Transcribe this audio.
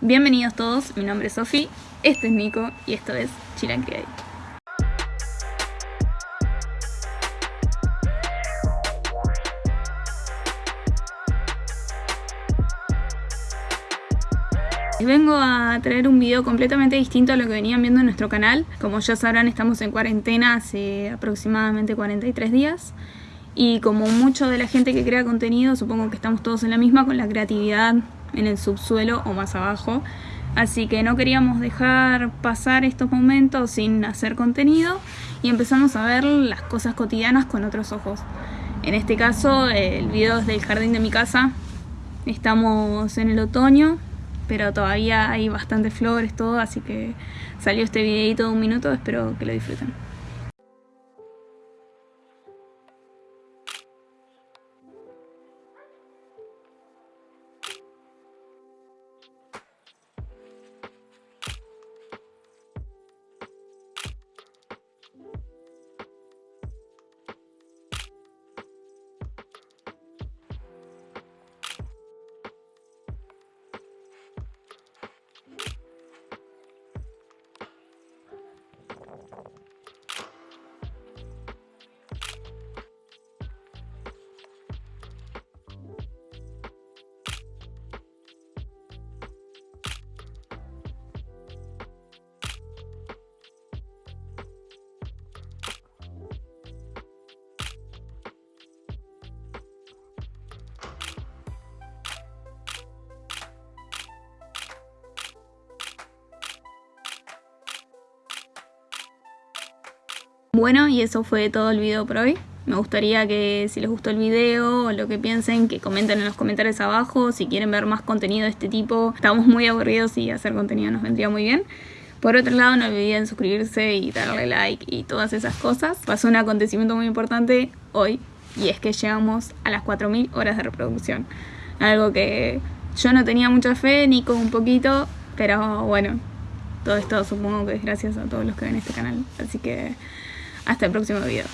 Bienvenidos todos, mi nombre es Sofi, este es Nico y esto es Chilanqueay. Les vengo a traer un video completamente distinto a lo que venían viendo en nuestro canal. Como ya sabrán, estamos en cuarentena hace aproximadamente 43 días. Y como mucho de la gente que crea contenido, supongo que estamos todos en la misma con la creatividad en el subsuelo o más abajo. Así que no queríamos dejar pasar estos momentos sin hacer contenido y empezamos a ver las cosas cotidianas con otros ojos. En este caso, el video es del jardín de mi casa. Estamos en el otoño, pero todavía hay bastantes flores, todo, así que salió este videito de un minuto, espero que lo disfruten. Bueno, y eso fue todo el video por hoy. Me gustaría que si les gustó el video o lo que piensen, que comenten en los comentarios abajo. Si quieren ver más contenido de este tipo, estamos muy aburridos y hacer contenido nos vendría muy bien. Por otro lado, no olviden suscribirse y darle like y todas esas cosas. Pasó un acontecimiento muy importante hoy y es que llegamos a las 4.000 horas de reproducción. Algo que yo no tenía mucha fe, ni con un poquito, pero bueno, todo esto supongo que es gracias a todos los que ven este canal. Así que hasta el próximo video.